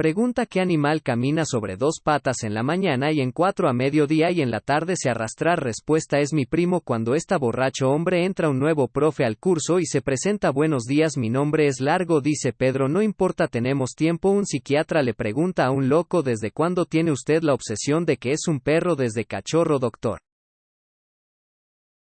Pregunta qué animal camina sobre dos patas en la mañana y en cuatro a mediodía y en la tarde se arrastra. Respuesta es mi primo cuando esta borracho hombre entra un nuevo profe al curso y se presenta buenos días mi nombre es largo dice Pedro no importa tenemos tiempo un psiquiatra le pregunta a un loco desde cuándo tiene usted la obsesión de que es un perro desde cachorro doctor.